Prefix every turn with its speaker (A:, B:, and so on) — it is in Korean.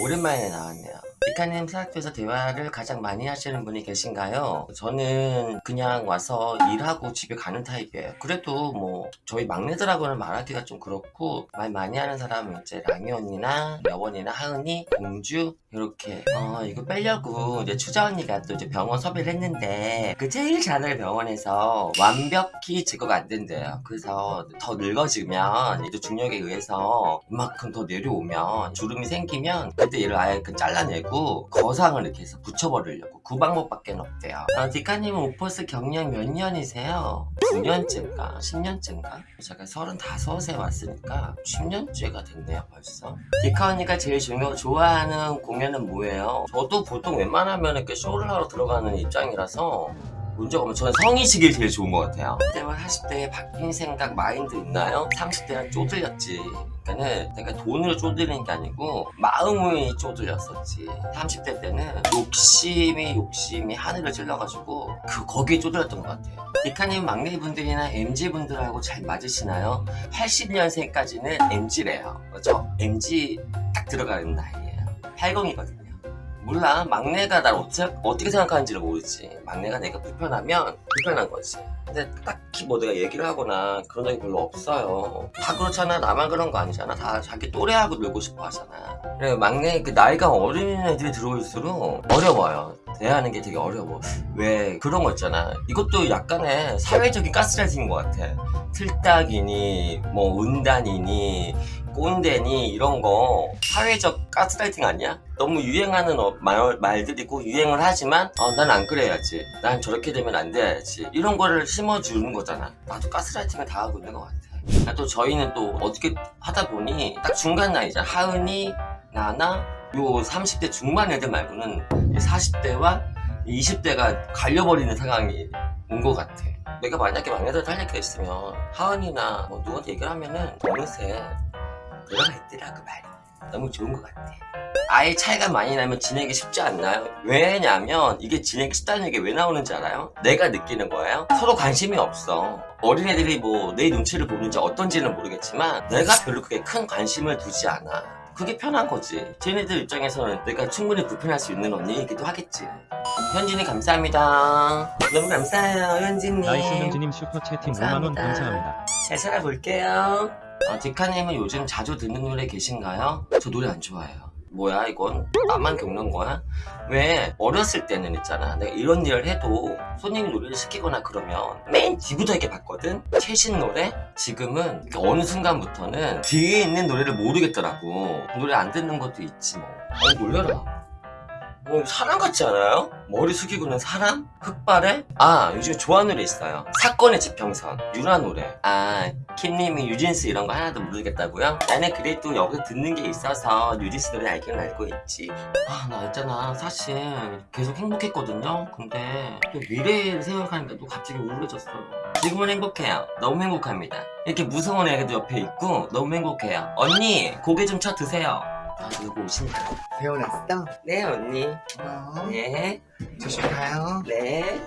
A: 오랜만에 나왔네요. 이카님 사학교에서 대화를 가장 많이 하시는 분이 계신가요? 저는 그냥 와서 일하고 집에 가는 타입이에요. 그래도 뭐 저희 막내들하고는 말하기가 좀 그렇고 말 많이 하는 사람은 이제 랑이 언니나 여원이나 하은이, 공주 이렇게 어 이거 빼려고 이제 추자 언니가 또 이제 병원 섭외를 했는데 그 제일 잘하는 병원에서 완벽히 제거가 안 된대요. 그래서 더 늙어지면 이제 중력에 의해서 이만큼 더 내려오면 주름이 생기면 그때 얘를 아예 그 잘라내고 거상을 이렇게 해서 붙여버리려고 그 방법밖에 없대요. 아, 디카님은 오퍼스 경력 몇 년이세요? 9년째인가? 10년째인가? 제가 35에 왔으니까 10년째가 됐네요 벌써. 디카 언니가 제일 중요 좋아하는 공연은 뭐예요? 저도 보통 웬만하면 이렇게 쇼를 하러 들어가는 입장이라서 문제가 없면 저는 성의식이 제일 좋은 것 같아요. 10대와 40대에 바뀐 생각, 마인드 있나요? 30대는 쪼들렸지. 그러니까는 내가 돈으로 쪼들리는 게 아니고 마음이 쪼들렸었지. 30대 때는 욕심이 욕심이 하늘을 찔러가지고 그 거기에 쪼들렸던 것 같아요. 디카님 막내분들이나 MZ분들하고 잘 맞으시나요? 80년생까지는 MZ래요. 그렇죠? MZ 딱 들어가는 나이예요. 80이거든요. 몰라. 막내가 날 어떻게, 어떻게 생각하는지를 모르지. 막내가 내가 불편하면 불편한 거지. 근데 딱히 뭐 내가 얘기를 하거나 그런 적이 별로 없어요. 다 그렇잖아. 나만 그런 거 아니잖아. 다 자기 또래하고 놀고 싶어 하잖아. 그래 막내 그 나이가 어린 애들이 들어올수록 어려워요. 대하는 게 되게 어려워. 왜? 그런 거 있잖아. 이것도 약간의 사회적인 가스라이팅인 것 같아. 틀딱이니 뭐 은단이니 꼰대니 이런 거 사회적 가스라이팅 아니야? 너무 유행하는 어, 말, 말들이고 유행을 하지만 어, 난 안 그래야지. 난 저렇게 되면 안 돼야지. 이런 거를 심어주는 거잖아. 나도 가스라이팅을 다 하고 있는 것 같아. 아, 또 저희는 또 어떻게 하다 보니 딱 중간 나이잖아. 하은이 나나 요 30대 중반 애들 말고는 40대와 20대가 갈려버리는 상황이 온 것 같아. 내가 만약에 막내들 있으면 하은이나 뭐 누구한테 얘기를 하면은 어느새 들어가 있더라 그 말이. 너무 좋은 것 같아. 아예 차이가 많이 나면 지내기 쉽지 않나요? 왜냐면 이게 지내기 쉽다는 얘기 왜 나오는지 알아요? 내가 느끼는 거예요? 서로 관심이 없어. 어린애들이 뭐 내 눈치를 보는지 어떤지는 모르겠지만 내가 별로 그게 큰 관심을 두지 않아 그게 편한 거지 쟤네들 입장에서는 내가 충분히 불편할 수 있는 언니이기도 하겠지 현진이 감사합니다 너무 감사해요 현진님
B: nice 현진님 슈퍼 채팅 5만원 감사합니다.
A: 잘 살아볼게요. 어, 디카님은 요즘 자주 듣는 노래 계신가요? 저 노래 안 좋아해요. 뭐야 이건? 나만 겪는 거야? 왜 어렸을 때는 있잖아 내가 이런 일을 해도 손님이 노래를 시키거나 그러면 맨 뒤부터 이렇게 봤거든? 최신 노래? 지금은 어느 순간부터는 뒤에 있는 노래를 모르겠더라고 노래 안 듣는 것도 있지 뭐 어, 놀려라 뭐 사람 같지 않아요? 머리 숙이고는 사람? 흑발에? 아 요즘 좋아하는 노래 있어요. 사건의 지평선 유라 노래. 아 킴님이 유진스 이런 거 하나도 모르겠다고요? 나는 그래도 여기서 듣는 게 있어서 유진스 노래 알기는 알고 있지. 아 나 있잖아. 사실 계속 행복했거든요. 근데 또 미래를 생각하니까 또 갑자기 우울해졌어. 지금은 행복해요. 너무 행복합니다. 이렇게 무서운 애도 옆에 있고 너무 행복해요. 언니 고개 좀 쳐 드세요 아 누구 오신다
C: 배워놨어?
A: 네 언니
C: 어,
A: 네
C: 조심 가요.
A: 네.